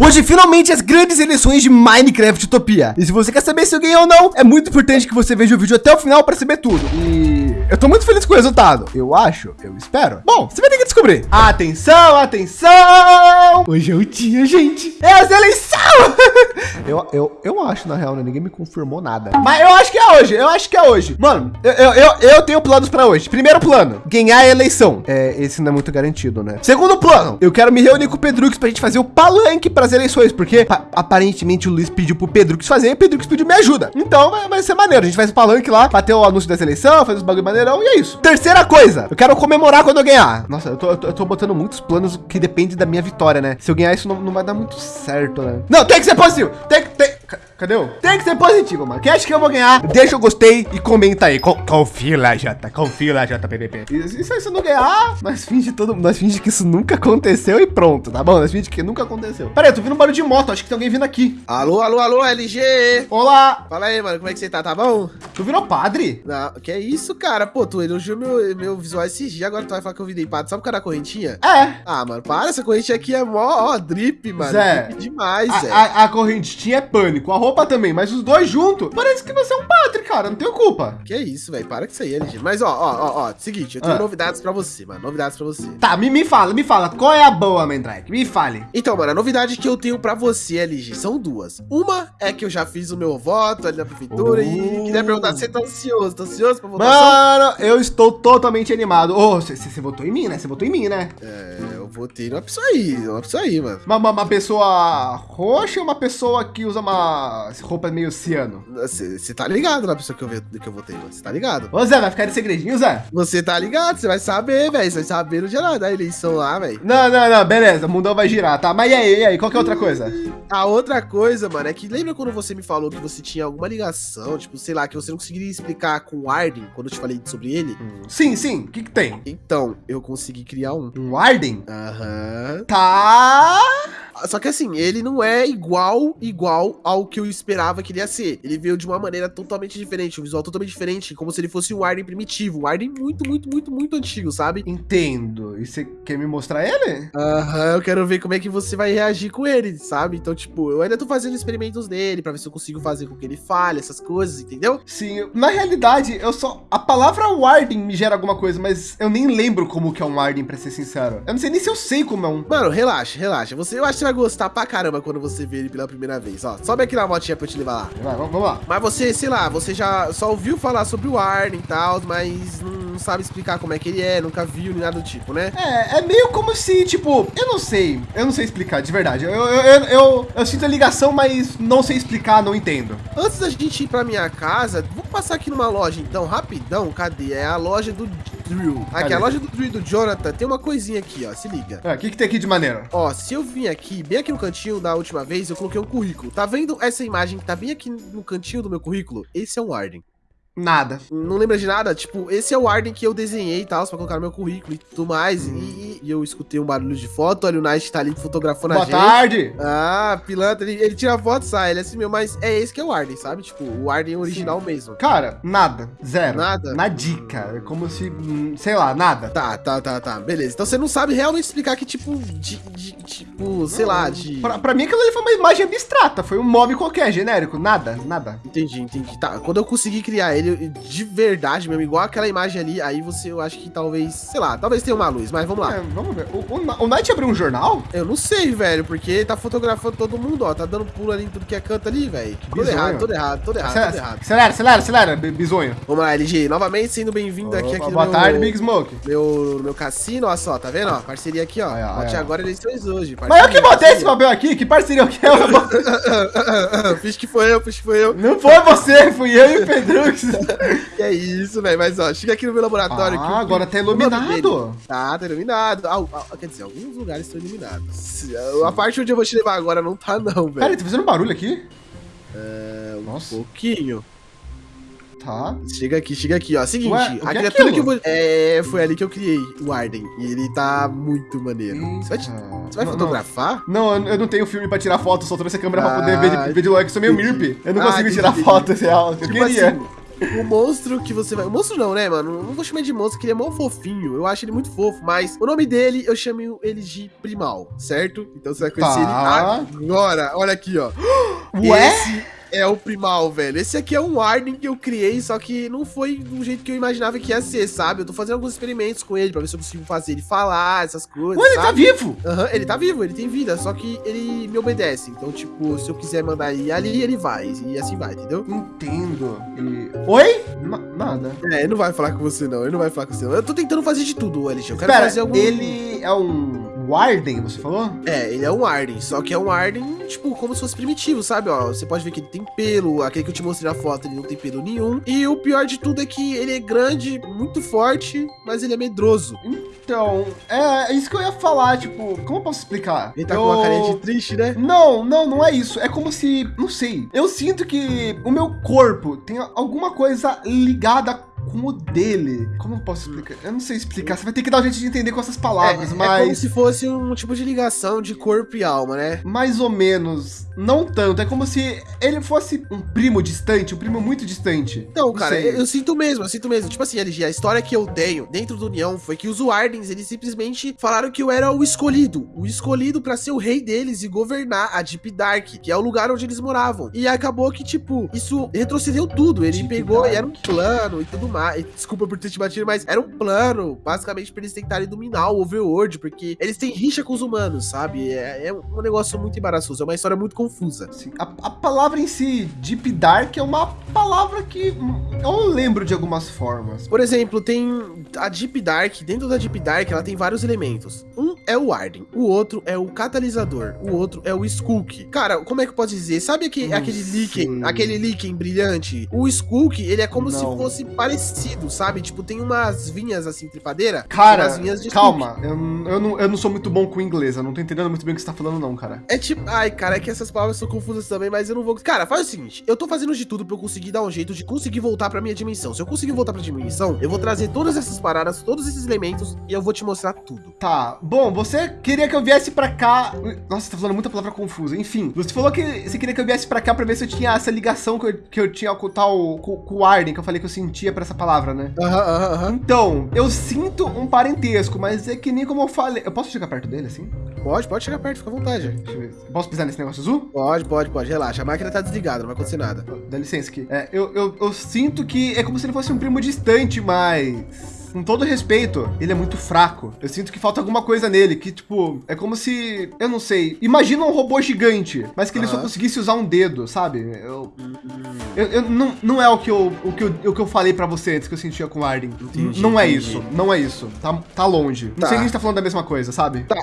Hoje, finalmente, as grandes eleições de Minecraft Utopia. E se você quer saber se eu ganhei ou não, é muito importante que você veja o vídeo até o final para saber tudo. E eu tô muito feliz com o resultado. Eu acho, eu espero. Bom, você vai ter que descobrir. Atenção, atenção! Hoje é o dia, gente. É as eleições! eu, eu, eu acho, na real, né? Ninguém me confirmou nada. Mas eu acho que é hoje, eu acho que é hoje. Mano, eu, eu, eu, eu tenho planos para hoje. Primeiro plano, ganhar a eleição. É, esse não é muito garantido, né? Segundo plano, eu quero me reunir com o Pedrux pra gente fazer o palanque para as eleições, porque aparentemente o Luiz pediu pro Pedrux fazer e o Pedrux pediu me ajuda. Então vai, vai ser maneiro. A gente faz o palanque lá, bater o anúncio das eleições, fazer os bagulho e é isso. Terceira coisa, eu quero comemorar quando eu ganhar. Nossa, eu tô, eu tô, eu tô botando muitos planos que dependem da minha vitória, né? Se eu ganhar isso não, não vai dar muito certo, né? Não, tem que ser positivo. Tem que, tem, Cadê o? Tem que ser positivo, mano. Quem acha que eu vou ganhar? Deixa o gostei e comenta aí. Co confia lá, Jota. Confia lá, JPPP. E se isso não ganhar, nós finge todo nós finge que isso nunca aconteceu e pronto, tá bom? Nós finge que nunca aconteceu. Pera aí, eu tô vendo um barulho de moto. Acho que tem alguém vindo aqui. Alô, alô, alô, LG. Olá. Fala aí, mano. Como é que você tá? Tá bom? Tu virou padre? Não, que é isso, cara? Pô, tu elogiou meu, meu visual esses dias, agora tu vai falar que eu virei padre. Sabe o cara da correntinha? É. Ah, mano, para. Essa correntinha aqui é mó, ó, drip, mano. Zé. Drip demais, a, Zé. A, a correntinha é pânico. A roupa também, mas os dois juntos. Parece que você é um padre, cara. Não tenho culpa. Que isso, velho. Para com isso aí, LG. Mas, ó, ó, ó, ó. Seguinte, eu tenho ah. novidades pra você, mano. Novidades pra você. Tá, me, me fala, me fala. Qual é a boa, Mendrake? Me fale. Então, mano, a novidade que eu tenho pra você, LG, são duas. Uma é que eu já fiz o meu voto ali na prefeitura uh. e queria perguntar se você tá ansioso. Tá ansioso pra votação? Mano, eu estou totalmente animado. Ô, oh, você votou em mim, né? Você votou em mim, né? É, eu votei numa pessoa aí, uma pessoa aí, mano. Uma, uma, uma pessoa roxa ou uma pessoa que usa uma roupa meio ciano? Você tá ligado na pessoa que eu, que eu votei, Você tá ligado? Ô, Zé, vai ficar de segredinho, Zé? Você tá ligado, você vai saber, velho. Você vai saber no geral da eleição lá, velho. Não, não, não, beleza. O mundão vai girar, tá? Mas e aí, e aí? Qual que é outra coisa? A outra coisa, mano, é que lembra quando você me falou que você tinha alguma ligação, tipo, sei lá, que você não conseguiria explicar com o Arden, quando eu te falei sobre ele? Hum. Sim, sim. O que que tem? Então, eu consegui criar um. Um Arden? Aham. Uhum. Tá... Só que assim, ele não é igual, igual ao que eu esperava que ele ia ser. Ele veio de uma maneira totalmente diferente, um visual totalmente diferente, como se ele fosse um Arden primitivo, um Arden muito, muito, muito, muito antigo, sabe? Entendo. E você quer me mostrar ele? Aham, uhum, eu quero ver como é que você vai reagir com ele, sabe? Então, tipo, eu ainda tô fazendo experimentos nele pra ver se eu consigo fazer com que ele fale, essas coisas, entendeu? Sim, na realidade, eu só... A palavra Warden me gera alguma coisa, mas eu nem lembro como que é um Warden, pra ser sincero. Eu não sei nem se eu sei como é um... Mano, relaxa, relaxa. Você, eu acho que vai gostar pra caramba quando você ver ele pela primeira vez. Ó, sobe aqui na motinha pra eu te levar lá. Vai, vamos lá. Mas você, sei lá, você já só ouviu falar sobre o Arden e tal, mas não sabe explicar como é que ele é, nunca viu nem nada do tipo, né? É, é meio como se, tipo, eu não sei, eu não sei explicar, de verdade. Eu, eu, eu, eu, eu sinto a ligação, mas não sei explicar, não entendo. Antes da gente ir pra minha casa, vou passar aqui numa loja então, rapidão. Cadê? É a loja do Drill. Aqui, a loja do Drill do Jonathan tem uma coisinha aqui, ó, se liga. É, o que que tem aqui de maneira? Ó, se eu vim aqui, bem aqui no cantinho da última vez, eu coloquei um currículo. Tá vendo essa imagem que tá bem aqui no cantinho do meu currículo? Esse é um Arden. Nada. Não lembra de nada? Tipo, esse é o Arden que eu desenhei e tal, pra colocar no meu currículo e tudo mais. Hum. E, e, eu escutei um barulho de foto. Olha, o Night tá ali fotografando Boa a gente. Boa tarde! Ah, pilantra. Ele, ele tira foto e sai. Ele é assim meu, mas é esse que é o Arden, sabe? Tipo, o Arden original Sim. mesmo. Cara, nada. Zero. Nada? Na dica. É como se, hum, sei lá, nada. Tá, tá, tá, tá. Beleza. Então você não sabe realmente explicar que tipo, de, de tipo, sei não, lá, de... Pra, pra mim aquilo ali foi uma imagem abstrata. Foi um mob qualquer, genérico. Nada, nada. Entendi, entendi. Tá, quando eu consegui criar ele de verdade, mesmo, igual aquela imagem ali, aí você, eu acho que talvez, sei lá, talvez tenha uma luz, mas vamos lá. É, vamos ver. O, o, o Night abriu um jornal? Eu não sei, velho, porque ele tá fotografando todo mundo, ó, tá dando pulo ali em tudo que é canto ali, velho. Tudo errado, tudo errado, tudo errado, acelera, tudo errado. Acelera, acelera, acelera, bisonho. Vamos lá, LG, novamente sendo bem-vindo aqui, aqui Boa tarde, Big Smoke. Meu, meu cassino, ó só, tá vendo, ó, parceria aqui, ó. Bote agora eleições hoje. Mas eu que botei esse papel aqui, que parceria que é? Fiz que foi eu, fiz que foi eu. Não foi você, fui eu e o Pedrux. que é isso, velho, mas ó, chega aqui no meu laboratório. Ah, agora tá iluminado. Tá, tá iluminado. Ah, ah, quer dizer, alguns lugares estão iluminados. Sim. A parte onde eu vou te levar agora não tá, não, velho. Pera, tá fazendo barulho aqui? É, um Nossa. pouquinho. Tá. Chega aqui, chega aqui, ó. Seguinte, Ué, a criatura é que eu vou. É, foi ali que eu criei o Arden. E ele tá muito maneiro. Eita. Você vai, te... Você vai não, fotografar? Não. não, eu não tenho filme pra tirar foto, só trouxe a câmera ah, pra poder ver de, ver de longe, que sou meio mirp. Eu não ah, consigo tirar entendi. foto real. Eu tipo queria. Assim, o monstro que você vai. O monstro não, né, mano? Não vou chamar de monstro, que ele é mó fofinho. Eu acho ele muito fofo, mas o nome dele eu chamo ele de Primal, certo? Então você vai conhecer Tá. ele agora. Olha aqui, ó. Ué? Esse é o Primal, velho. Esse aqui é um Warden que eu criei, só que não foi do jeito que eu imaginava que ia ser, sabe? Eu tô fazendo alguns experimentos com ele pra ver se eu consigo fazer ele falar, essas coisas. Ué, ele tá vivo? Aham, ele tá vivo, ele tem vida, só que ele me obedece. Então, tipo, se eu quiser mandar ele ali, ele vai. E assim vai, entendeu? Entendo. E... Oi? Na- nada. É, ele não vai falar com você, não. Ele não vai falar com você. não. Eu tô tentando fazer de tudo, LG. Eu quero Espera, fazer algum. ele é um Warden, você falou? É, ele é um Arden, só que é um Arden, tipo, como se fosse primitivo, sabe? Ó, você pode ver que ele tem pelo, aquele que eu te mostrei na foto, ele não tem pelo nenhum. E o pior de tudo é que ele é grande, muito forte, mas ele é medroso. Então, é, é isso que eu ia falar, tipo, como eu posso explicar? Ele tá eu... com uma carinha de triste, né? Não, não, não é isso. É como se, não sei. Eu sinto que o meu corpo tem alguma coisa ligada com o dele. Como eu posso explicar? Eu não sei explicar. Você vai ter que dar um jeito de entender com essas palavras, é, é como mas se fosse um tipo de ligação de corpo e alma, né? mais ou menos, não tanto. É como se ele fosse um primo distante, um primo muito distante. Então, Não cara, eu, eu sinto mesmo, eu sinto mesmo. Tipo assim, LG, a história que eu tenho dentro do União foi que os Wardens, eles simplesmente falaram que eu era o escolhido. O escolhido pra ser o rei deles e governar a Deep Dark, que é o lugar onde eles moravam. E acabou que, tipo, isso retrocedeu tudo. Ele Deep pegou Dark. e era um plano e tudo mais. Desculpa por ter te batido, mas era um plano, basicamente, pra eles tentarem dominar o Overworld, porque eles têm rixa com os humanos, sabe? É, é um negócio muito embaraçoso, é uma história muito confusa. Assim, a, a palavra em si, Deep Dark, é uma palavra que hum, eu lembro de algumas formas. Por exemplo, tem a Deep Dark, dentro da Deep Dark ela tem vários elementos. Um é o Arden, o outro é o catalisador, o outro é o Skulk. Cara, como é que eu posso dizer? Sabe aquele, Não aquele líquen, aquele líquen brilhante? O Skulk, ele é como se Não. fosse parecido, sabe? Tipo, tem umas vinhas assim, tripadeira. Cara, vinhas de calma, eu, eu, não, eu não sou muito bom com inglês, eu não tô entendendo muito bem o que você tá falando, não, cara. É tipo, ai, cara, é que essas palavras são confusas também, mas eu não vou. Cara, faz o seguinte: eu tô fazendo de tudo pra eu conseguir dar um jeito de conseguir voltar pra minha dimensão. Se eu conseguir voltar pra dimensão, eu vou trazer todas essas paradas, todos esses elementos e eu vou te mostrar tudo. Tá, bom, você queria que eu viesse pra cá. Nossa, você tá falando muita palavra confusa. Enfim, você falou que você queria que eu viesse pra cá pra ver se eu tinha essa ligação que eu, que eu tinha com o tal. Com, com o Arden, que eu falei que eu sentia pra essa palavra, né? Aham. Então, eu sinto um parentesco, mas é que nem como eu falei. Eu posso chegar perto dele assim? Pode, pode chegar perto, fica à vontade. Deixa eu ver. Posso pisar nesse negócio azul? Pode, pode, pode, relaxa. A máquina tá desligada, não vai acontecer nada. Dá licença aqui. É, eu, eu, eu sinto que é como se ele fosse um primo distante, mas. Com todo respeito, ele é muito fraco. Eu sinto que falta alguma coisa nele, que, tipo, é como se. Eu não sei. Imagina um robô gigante, mas que ele só conseguisse usar um dedo, sabe? Eu. Eu, eu- não, não é o que eu, o, que eu, o que eu falei pra você antes que eu sentia com o Arden. Entendi, não é entendi. isso. Não é isso. Tá, tá longe. Não Tá. sei nem se tá falando da mesma coisa, sabe? Tá,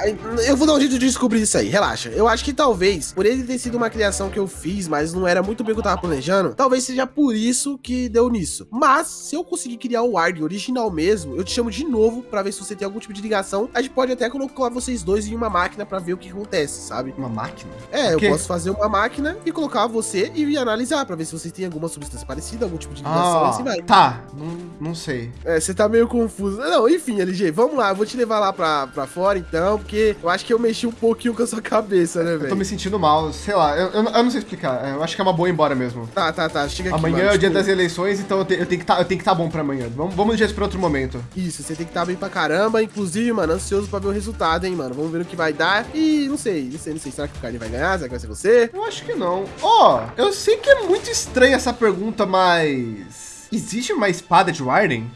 eu vou dar um jeito de descobrir isso aí, relaxa. Eu acho que talvez, por ele ter sido uma criação que eu fiz, mas não era muito bem o que eu tava planejando, talvez seja por isso que deu nisso. Mas, se eu conseguir criar o Arden original mesmo, eu te chamo de novo pra ver se você tem algum tipo de ligação. A gente pode até colocar vocês dois em uma máquina pra ver o que acontece, sabe? Uma máquina? É, eu posso fazer uma máquina e colocar você e analisar pra ver se vocês têm alguma substância parecida, algum tipo de ligação, e assim vai. tá. Não, não sei. É, você tá meio confuso. Não, enfim, LG, vamos lá, eu vou te levar lá pra, pra fora então, porque eu acho que eu mexi um pouquinho com a sua cabeça, né, Eu tô velho? me sentindo mal, sei lá, eu, eu, eu não sei explicar. Eu acho que é uma boa ir embora mesmo. Tá, tá, tá, chega aqui. Amanhã mano, é o dia tipo, das eleições, então eu, te- eu tenho que tá, eu tenho que estar bom pra amanhã. Vamos, vamos isso pra outro momento. Isso, você tem que estar bem pra caramba. Inclusive, mano, ansioso pra ver o resultado, hein, mano. Vamos ver o que vai dar. E não sei, não sei, não sei. Será que o Carne vai ganhar? Será que vai ser você? Eu acho que não. Ó, eu sei que é muito estranha essa pergunta, mas. Existe uma espada de Warden?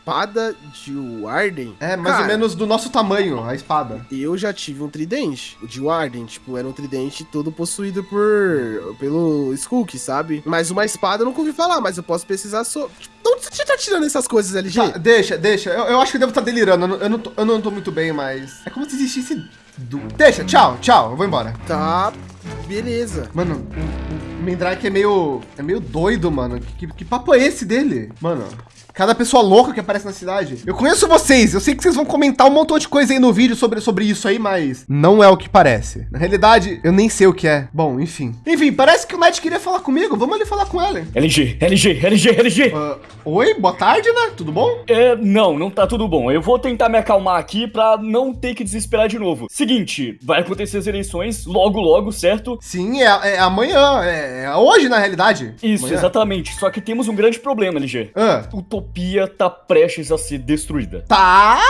Espada de Warden? É, mais ou Cara, menos do nosso tamanho, a espada. Eu já tive um tridente, o de Warden, tipo, era um tridente todo possuído por pelo Skulk, sabe? Mas uma espada eu nunca ouvi falar, mas eu posso precisar sobre. Tipo, de onde você tá tirando essas coisas, LG? Tá, deixa, deixa. Eu, eu acho que eu devo estar delirando. Eu não, eu, não tô, eu não tô muito bem, mas. É como se existisse. Du... Deixa, tchau, tchau. Eu vou embora. Tá, beleza. Mano, o, o Mandrake é meio. É meio doido, mano. Que, que papo é esse dele? Mano, Cada pessoa louca que aparece na cidade. Eu conheço vocês, eu sei que vocês vão comentar um montão de coisa aí no vídeo sobre, sobre isso aí, mas não é o que parece. Na realidade, eu nem sei o que é. Bom, enfim. Enfim, parece que o Matt queria falar comigo. Vamos ali falar com ela. LG, LG, LG, LG. Uh, oi, boa tarde, né? Tudo bom? É, não, não tá tudo bom. Eu vou tentar me acalmar aqui pra não ter que desesperar de novo. Seguinte, vai acontecer as eleições logo, logo, certo? Sim, é, é amanhã. É, é hoje, na realidade. Isso, amanhã. exatamente. Só que temos um grande problema, LG. Ah. Utopia tá prestes a ser destruída. Tá?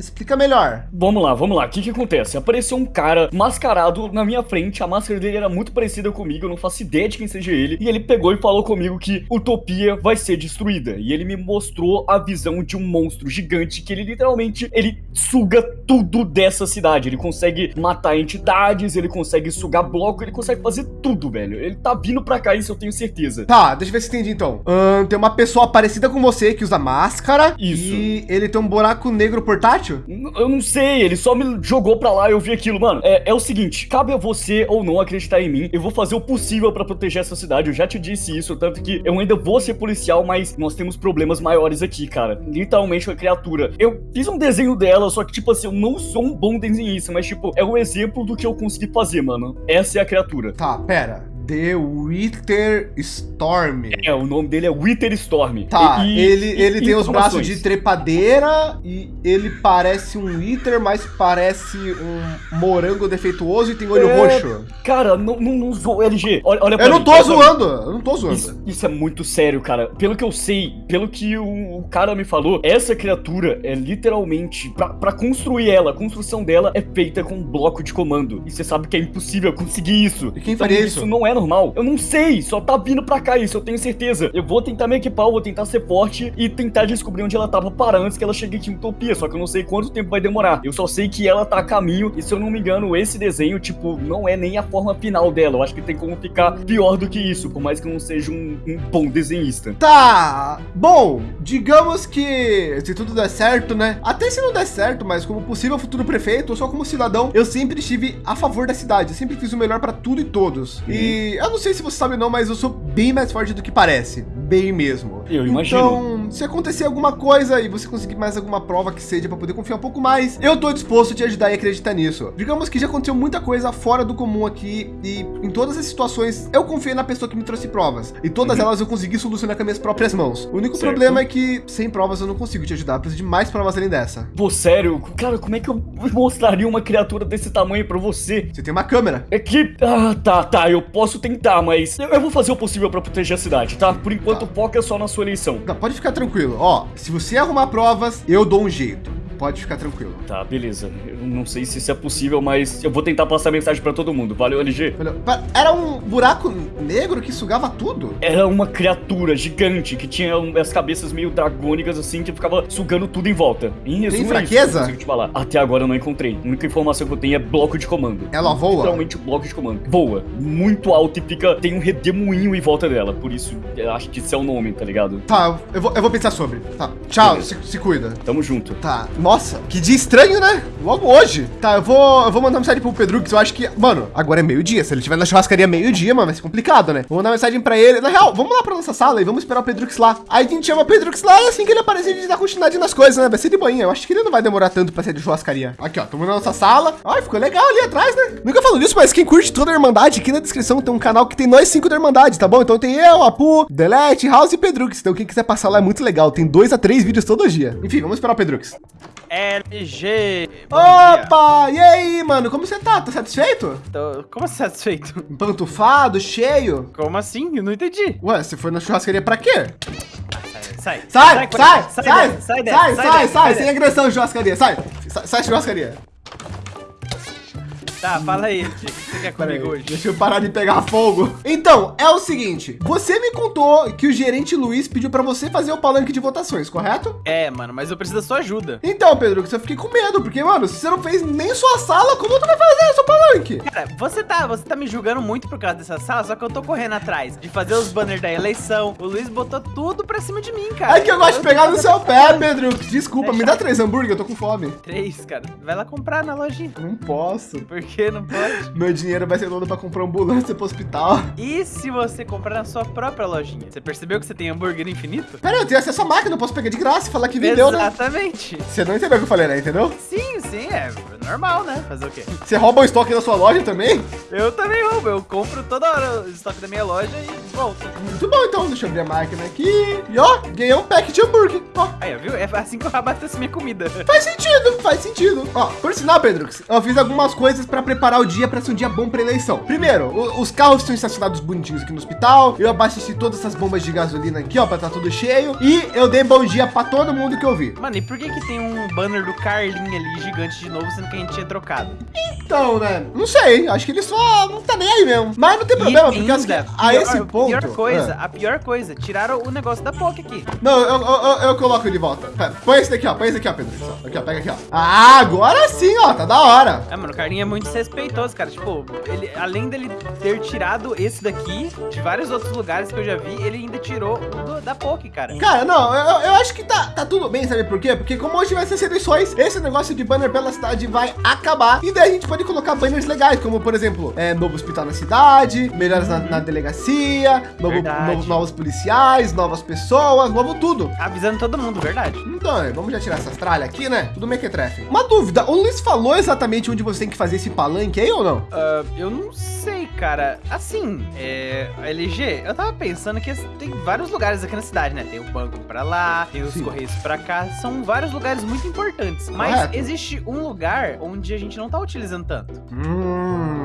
Explica melhor. Vamos lá, vamos lá. O que que acontece? Apareceu um cara mascarado na minha frente. A máscara dele era muito parecida comigo. Eu não faço ideia de quem seja ele. E ele pegou e falou comigo que Utopia vai ser destruída. E ele me mostrou a visão de um monstro gigante que ele literalmente ele suga tudo dessa cidade. Ele consegue matar entidades, ele consegue sugar bloco, ele consegue fazer tudo, velho. Ele tá vindo pra cá, isso eu tenho certeza. Tá, deixa eu ver se entendi então. Ahn, tem uma pessoa parecida com você que usa máscara. Isso. E ele tem um buraco negro portátil? N- Eu não sei, ele só me jogou pra lá e eu vi aquilo. Mano, é, é o seguinte, cabe a você ou não acreditar em mim. Eu vou fazer o possível pra proteger essa cidade. Eu já te disse isso, tanto que eu ainda vou ser policial, mas nós temos problemas maiores aqui, cara. Literalmente uma criatura. Eu fiz um desenho dela, só que, tipo assim, eu não sou um bom desenhista, mas, tipo, é o exemplo do que eu consegui fazer, mano. Essa é a criatura. Tá, pera. The Wither Storm. É, o nome dele é Wither Storm. Tá, E- ele, e- ele tem os braços de trepadeira e ele parece um Wither, mas parece um morango defeituoso e tem olho É, roxo. Cara, não, não, não zoa, LG. Olha, olha Eu não mim, tô zoando, eu não tô zoando. Isso, isso é muito sério, cara. Pelo que eu sei, pelo que o, o cara me falou, essa criatura é literalmente. Pra, pra construir ela, a construção dela é feita com um bloco de comando. E você sabe que é impossível conseguir isso. E quem Então, faria isso? isso? não é normal. Eu não sei, só tá vindo pra cá isso, eu tenho certeza. Eu vou tentar me equipar, eu vou tentar ser forte e tentar descobrir onde ela tá pra parar antes que ela chegue aqui em Utopia. Só que eu não sei quanto tempo vai demorar. Eu só sei que ela tá a caminho e se eu não me engano, esse desenho, tipo, não é nem a forma final dela. Eu acho que tem como ficar pior do que isso, por mais que eu não seja um, um bom desenhista. Tá, bom, digamos que se tudo der certo, né? Até se não der certo, mas como possível futuro prefeito, ou só como cidadão, eu sempre estive a favor da cidade. Eu sempre fiz o melhor para tudo e todos. E eu não sei se você sabe não, mas eu sou bem mais forte do que parece, bem mesmo. Eu imagino. Então, se acontecer alguma coisa e você conseguir mais alguma prova que seja para poder confiar um pouco mais, eu tô disposto a te ajudar e acreditar nisso. Digamos que já aconteceu muita coisa fora do comum aqui e em todas as situações eu confiei na pessoa que me trouxe provas e todas Uhum. elas eu consegui solucionar com as minhas próprias mãos. O único Certo. problema é que sem provas eu não consigo te ajudar, eu preciso de mais provas além dessa. Pô, sério, cara, como é que eu mostraria uma criatura desse tamanho pra você? Você tem uma câmera. É que. Ah, tá, tá, eu posso tentar, mas eu, eu vou fazer o possível pra proteger a cidade, tá? Por enquanto, foca só na sua eleição. Não, pode ficar tranquilo. Ó, se você arrumar provas, eu dou um jeito. Pode ficar tranquilo. Tá, beleza. Eu não sei se isso é possível, mas eu vou tentar passar mensagem pra todo mundo. Valeu, LG. Era um buraco negro que sugava tudo? Era uma criatura gigante que tinha as cabeças meio dragônicas assim, que ficava sugando tudo em volta. Em resumo, é isso que eu fraqueza? consigo te falar. Até agora eu não encontrei. A única informação que eu tenho é bloco de comando. Ela voa? Literalmente bloco de comando. Voa. Muito alto e fica. Tem um redemoinho em volta dela. Por isso, acho que esse é o nome, tá ligado? Tá, eu vou, eu vou pensar sobre. Tá, tchau, se, se cuida. Tamo junto. Tá, nossa, que dia estranho, né? Logo hoje. Tá, eu vou, eu vou mandar mensagem pro Pedro, que eu acho que, mano, agora é meio-dia. Se ele estiver na churrascaria meio-dia, mano, vai ser complicado, né? Vou mandar mensagem pra ele. Na real, vamos lá pra nossa sala e vamos esperar o Pedrux lá. Aí a gente chama o Pedrux lá e assim que ele aparecer, a gente dá continuidade nas coisas, né? Vai ser de boinha. Eu acho que ele não vai demorar tanto pra sair de churrascaria. Aqui, ó, tamo na nossa sala. Ai, ficou legal ali atrás, né? Nunca falo disso, mas quem curte toda a Irmandade, aqui na descrição tem um canal que tem nós cinco da Irmandade, tá bom? Então tem eu, Apu, Delete, House e Pedrux. Então quem quiser passar lá é muito legal. Tem dois a três vídeos todo dia. Enfim, vamos esperar o Pedrux. LG. bom dia. Opa! E aí, mano? Como você tá? Tá satisfeito? Tô- Como assim satisfeito? Empantufado, cheio? Como assim? Eu não entendi. Ué, você foi na churrascaria pra quê? Sai. Sai, sai, com sai, essa. sai, dessa, sai, sai, dessa, sai, sai, dessa, sem dessa. agressão de churrascaria, sai, sai, sai de churrascaria. Tá, fala aí. O que você quer comigo hoje? deixa eu parar de pegar fogo. Então, é o seguinte, você me contou que o gerente Luiz pediu pra você fazer o palanque de votações, correto? É, mano, mas eu preciso da sua ajuda. Então, Pedro, eu fiquei com medo, porque, mano, se você não fez nem sua sala, como tu vai fazer seu palanque? Cara, você tá, você tá me julgando muito por causa dessa sala, só que eu tô correndo atrás de fazer os banners da eleição. O Luiz botou tudo pra cima de mim, cara. É que eu gosto de pegar no seu pé, Pedro. Desculpa, me dá três hambúrguer, eu tô com fome. Três, cara. Vai lá comprar na lojinha. Não posso. Por quê? não pode? Meu dinheiro vai ser todo pra comprar ambulância pro hospital. E se você comprar na sua própria lojinha? Você percebeu que você tem hambúrguer infinito? Pera, eu tenho acesso à máquina, eu posso pegar de graça e falar que vendeu, né? Exatamente. Você não entendeu o que eu falei, né? Entendeu? Sim, sim, é normal, né? Fazer o quê? Você rouba o estoque da sua loja também? Eu também roubo, eu compro toda hora o estoque da minha loja e volto. Muito bom, então. Deixa eu abrir a máquina aqui. E ó, ganhei um pack de hambúrguer. Ó, Aí, ó, viu? É assim que eu abastece minha comida. faz sentido, faz sentido. Ó, por sinal, Pedro, eu fiz algumas coisas pra preparar o dia pra ser um dia bom pra eleição. Primeiro, o- os carros estão estacionados bonitinhos aqui no hospital. Eu abasteci todas essas bombas de gasolina aqui, ó, pra tá tudo cheio. E eu dei bom dia pra todo mundo que eu vi. Mano, e por que que tem um banner do Carlin ali gigante de novo, sendo que a gente tinha trocado? Então, né? Não sei. Acho que ele só não tá nem aí mesmo. Mas não tem problema, E porque assim, ainda, a pior- esse ponto. Pior coisa, Ah. a pior coisa, tiraram o negócio da POC aqui. Não, eu, eu, eu, coloco ele de volta. Pera, põe esse daqui, ó. Põe esse aqui, ó, Pedro. Aqui, ó, pega aqui, ó. Ah, agora sim, ó. Tá da hora. É, mano, o Carlinho é muito desrespeitoso, cara. Tipo, ele, além dele ter tirado esse daqui, de vários outros lugares que eu já vi, ele ainda tirou o do- da POC, cara. Cara, não, eu, eu acho que tá, tá tudo bem, sabe por quê? Porque como hoje vai ser as eleições, esse negócio de banner pela cidade vai acabar. E daí a gente pode colocar banners legais, como por exemplo, é, novo hospital na cidade, melhores na, na delegacia, novo, Verdade. novos, policiais, novas pessoas, novo tudo. Avisando todo mundo, verdade. Então, é, vamos já tirar essas tralhas aqui, né? Tudo mequetrefe. Uma dúvida, o Luiz falou exatamente onde você tem que fazer esse palanque aí ou não? Ah, eu não sei, cara. Assim, é. LG, eu tava pensando que tem vários lugares aqui na cidade, né? Tem o banco pra lá, tem os Sim. correios pra cá. São vários lugares muito importantes. Mas Correto. existe um lugar onde a gente não tá utilizando tanto. Hum.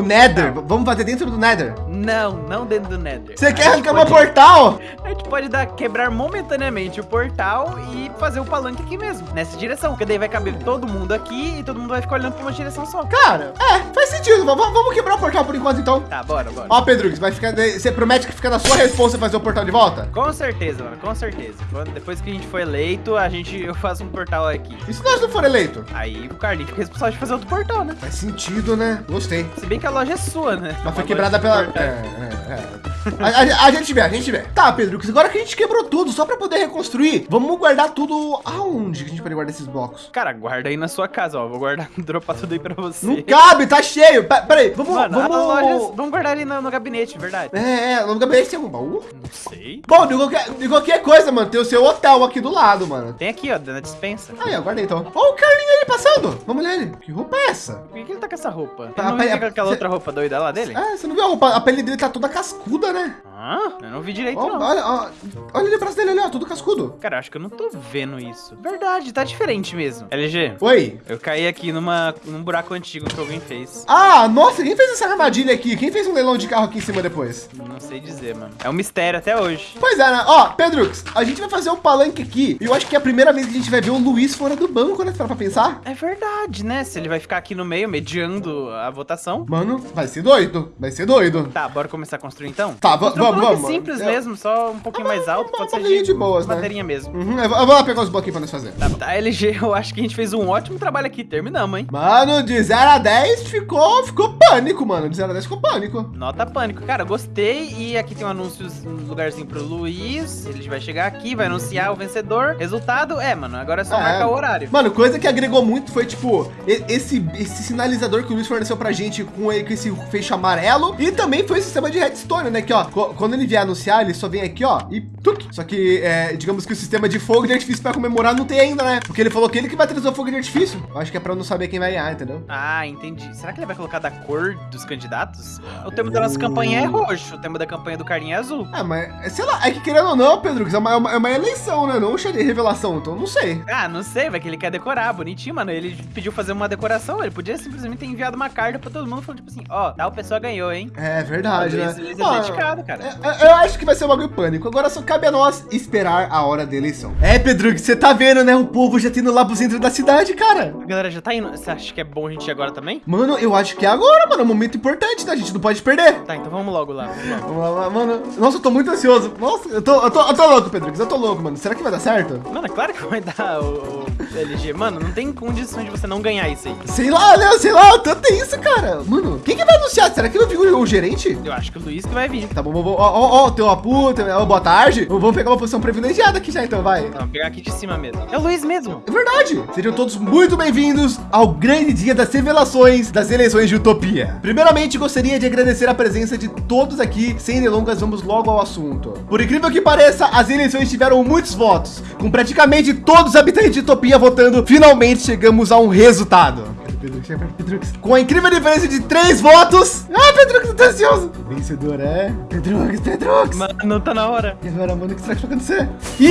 O Nether, v- vamos fazer dentro do Nether. Não, não dentro do Nether. Você quer arrancar meu pode- portal? A gente pode dar, quebrar momentaneamente o portal e fazer o palanque aqui mesmo, nessa direção. Porque daí vai caber todo mundo aqui e todo mundo vai ficar olhando pra uma direção só. Cara, é, faz sentido. V- v- vamos quebrar o portal por enquanto, então. Tá, bora, bora. Ó, Pedro, vai ficar. Você promete que fica na sua responsa fazer o portal de volta? Com certeza, mano, com certeza. Quando- depois que a gente for eleito, a gente, eu faço um portal aqui. E se nós não for eleito? Aí o Carlinhos fica responsável de fazer outro portal, né? Faz sentido, né? Gostei. Se bem que a loja é sua, né? Mas foi quebrada loja pela. É, é, é. A, a- a gente vê, a gente vê. Tá, Pedro, agora que a gente quebrou tudo, só pra poder reconstruir, vamos guardar tudo aonde que a gente pode guardar esses blocos? Cara, guarda aí na sua casa, ó. Vou guardar, dropar tudo aí pra você. Não cabe, tá cheio. Pe- Peraí, vamos. Mano, vamos... as lojas. Vamos guardar ali no, no gabinete, verdade. É, é, no gabinete tem algum baú? Não sei. Bom, de qualquer, de qualquer coisa, mano, tem o seu hotel aqui do lado, mano. Tem aqui, ó, na dispensa. Aí, ó, guardei então. Ó, o Carlinho ali passando. Vamos olhar ele. Que roupa é essa? Por que, que ele tá com essa roupa? Tá, Ele não pera- viu aquela cê- outra roupa doida lá dele? Ah, você não viu a roupa? A pele dele tá toda cascuda, né? Hã? Eu não vi direito, Ó, não. olha, ó, olha ali o braço dele ali, ó, tudo cascudo. Cara, eu acho que eu não tô vendo isso. Verdade, tá diferente mesmo. LG, Oi. eu caí aqui numa, num buraco antigo que alguém fez. Ah, nossa, quem fez essa armadilha aqui? Quem fez um leilão de carro aqui em cima depois? Não sei dizer, mano. É um mistério até hoje. Pois é, né? Ó, Pedrux, a gente vai fazer um palanque aqui. E eu acho que é a primeira vez que a gente vai ver o Luiz fora do banco, né? Para pra pensar. É verdade, né? Se ele vai ficar aqui no meio, mediando a votação. Mano, vai ser doido. Vai ser doido. Tá, bora começar a construir então? Tá, vamos, vamos. simples Eu- mesmo, só um pouquinho mais alto. Pode ser de, de boas, né? baterinha mesmo. Uhum, eu, vou- lá pegar os bloquinhos pra nós fazer. Tá, tá, LG, eu acho que a gente fez um ótimo trabalho aqui. Terminamos, hein? Mano, de 0 a 10 ficou, ficou pânico, mano. De 0 a 10 ficou pânico. Nota pânico. Cara, gostei. E aqui tem um anúncio, um lugarzinho pro Luiz. Ele vai chegar aqui, vai anunciar o vencedor. Resultado, é, mano, agora é só É. marcar o horário. Mano, coisa que agregou muito foi, tipo, esse, esse sinalizador que o Luiz forneceu pra gente com, ele, com esse fecho amarelo. E também foi o sistema de redstone, né? Que, ó, quando ele vier anunciar, ele só vem aqui, ó, e tuc. Só que, é, digamos que o sistema de fogo de artifício pra comemorar não tem ainda, né? Porque ele falou que ele que vai trazer o fogo de artifício. Eu acho que é eu não saber quem vai ganhar, entendeu? Ah, entendi. Será que ele vai colocar da cor dos candidatos? O tema da nossa campanha é roxo, o tema da campanha do Carlinho é azul. Ah, mas, sei lá, é que querendo ou não, Pedro, é uma, é uma, é uma eleição, né? Não show de revelação, então não sei. Ah, não sei, vai que ele quer decorar, bonitinho, mano. Ele pediu fazer uma decoração, ele podia simplesmente ter enviado uma carta pra todo mundo falando, tipo assim, ó, tal pessoa ganhou, hein? É verdade, né? Ah, cara. É, é, Eu acho que vai ser um bagulho pânico. Agora só cabe a nós esperar a hora da eleição. É, Pedro, que você tá vendo, né? O povo já tendo lá pro centro da cidade, cara. A galera já tá indo. Você acha que é bom a gente ir agora também? Mano, eu acho que é agora, mano. É um momento importante, tá? A gente não pode perder. Tá, então vamos logo lá. Vamos lá. Mano. Nossa, eu tô muito ansioso. Nossa, eu tô, eu tô, eu tô louco, Pedro. Eu tô louco, mano. Será que vai dar certo? Mano, é claro que vai dar. O, o- LG. Mano, não tem condição de você não ganhar isso aí. Sei lá, né? Sei lá, tanto é isso, cara. Mano, quem que vai anunciar? Será que eu vi o, o gerente? Eu acho que o Luiz que vai vir. Tá bom, vamos. Ó, ó, ó, teu Apu, teu, ó, boa tarde. Vamos pegar uma posição privilegiada aqui já, então, vai. Vamos pegar aqui de cima mesmo. É o Luiz mesmo. É verdade. Sejam todos muito bem-vindos ao grande dia das revelações das eleições de Utopia. Primeiramente, gostaria de agradecer a presença de todos aqui. Sem delongas, vamos logo ao assunto. Por incrível que pareça, as eleições tiveram muitos votos, com praticamente todos os habitantes de Utopia votando, finalmente chegamos a um resultado. Pedrux, Pedrux. Com a incrível diferença de três votos. Ah, Pedrux, eu tô ansioso. Vencedor é Pedrux, Pedrux. Mano, tá na hora. E agora, mano, o que será que vai acontecer? Yo!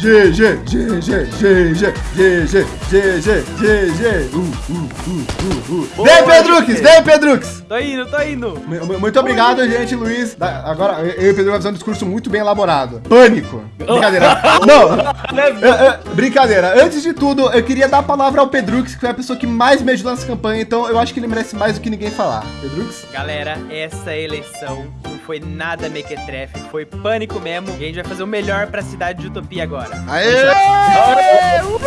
GG, GG, GG, GG, GG, GG, G G G G G Vem, Pedrux, vem, Pedrux. Tô indo, tô indo. Mu- Muito obrigado, gente, Luiz. Da- Agora, eu e o Pedro vamos fazer um discurso muito bem elaborado. Pânico. Brincadeira. Não, é, brincadeira. Antes de tudo, eu queria dar a palavra ao Pedrux, que foi a pessoa que mais me ajudou nessa campanha. Então, eu acho que ele merece mais do que ninguém falar. Pedrux? Galera, essa eleição não foi nada mequetrefe, foi pânico mesmo. E a gente vai fazer o melhor pra cidade de Utopia agora. Aê! Go!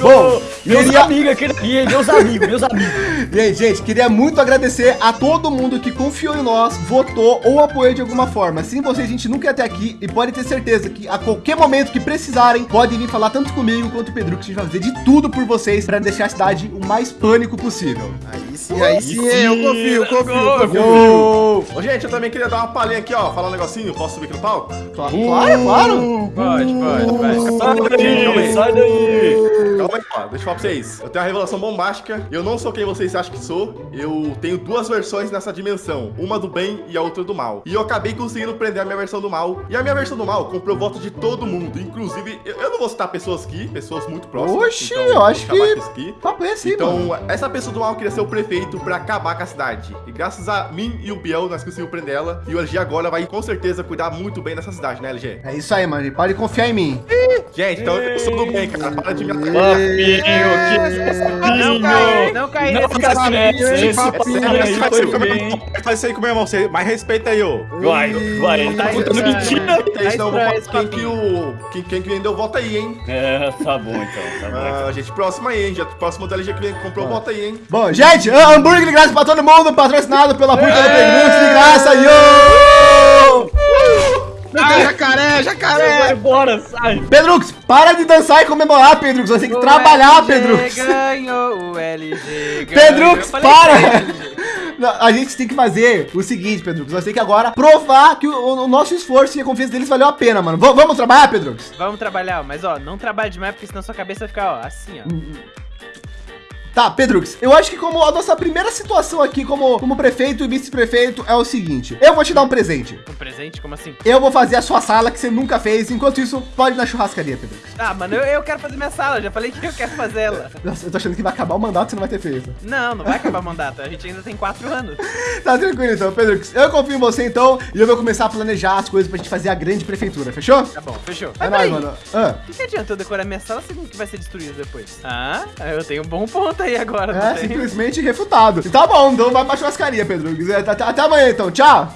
Bom, meus queria- amigos aqui, meus amigos, meus amigos. E aí, gente, queria muito agradecer a todo mundo que confiou em nós, votou ou apoiou de alguma forma. Sem vocês, a gente nunca ia até aqui e pode ter certeza que a qualquer momento que precisarem, podem vir falar tanto comigo quanto o Pedro, que a gente vai fazer de tudo por vocês para deixar a cidade o mais pânico possível. Aí sim, aí sim, eu confio, confio, confio. Yo! Ô, gente, eu também queria dar uma palhinha aqui, ó. Falar um negocinho. Posso subir aqui no palco? Claro, claro, claro. Pode, pode, vai. Sai daí, sai daí. Calma aí, ó. Deixa eu falar pra vocês. Eu tenho uma revelação bombástica. Eu não sou quem vocês acham que sou. Eu tenho duas versões nessa dimensão. Uma do bem e a outra do mal. E eu acabei conseguindo prender a minha versão do mal. E a minha versão do mal comprou o voto de todo mundo. Inclusive, eu, eu não vou citar pessoas aqui, pessoas muito próximas. Oxi, então, eu acho que-. Papo é assim, mano. Então, essa pessoa do mal queria ser o prefeito pra acabar com a cidade. E graças a mim e o Biel, nós conseguimos prender ela. E o LG agora vai com certeza cuidar muito bem dessa cidade, né, LG? É isso aí, mano. Pode confiar em mim. Gente, então eu sou do bem, cara. Para de me. Papinho, que Não cai, não cai Não nesse papinho. esse Você papinho aí faz isso aí com foi bem. Faz isso aí com meu irmão. Você mais respeita aí, ô. Vai, vai, ele tá Tá contando estranho. mentira. Então, eu vou falar esse quem que papinho. o. Quem, quem que vendeu, vota aí, hein? É, tá bom então, tá bom. Ah, gente, próximo aí, hein? Já, próximo do LG que vem- comprou, vota aí, hein? Bom, gente, hambúrguer de graça pra todo mundo, patrocinado pela Puta do Pedrux de graça. Yo! Ah, jacaré, jacaré. Vai embora, sai. Pedrux, para de dançar e comemorar, Pedrux. Você tem que O trabalhar, LG Pedrux. ganhou, o LG ganhou. Pedrux, para! A gente tem que fazer o seguinte, Pedrux. Nós temos que agora provar que o, o nosso esforço e a confiança deles valeu a pena, mano. V- vamos trabalhar, Pedrux? Vamos trabalhar, mas ó, não trabalhe demais, porque senão sua cabeça vai ficar, ó, assim, ó. Tá, Pedrux, eu acho que como a nossa primeira situação aqui como, como prefeito e vice-prefeito é o seguinte. Eu vou te dar um presente. Um presente, como assim? Eu vou fazer a sua sala que você nunca fez. Enquanto isso, pode ir na churrascaria, Pedrux. Ah, mano, eu, eu quero fazer minha sala, já falei que eu quero fazer ela. Nossa, eu tô achando que vai acabar o mandato você não vai ter feito. Não, não vai acabar o mandato, a gente ainda tem quatro anos. Tá tranquilo então, Pedrux. Eu confio em você então e eu vou começar a planejar as coisas pra gente fazer a grande prefeitura, fechou? Tá bom, fechou. É nóis, mano. Ah, o que, que adianta eu decorar minha sala sendo que vai ser destruída depois? Ah, eu tenho um bom ponto aí agora, é simplesmente refutado. Tá bom, então vai pra churrascaria, Pedrux. É, Até, até amanhã então, tchau.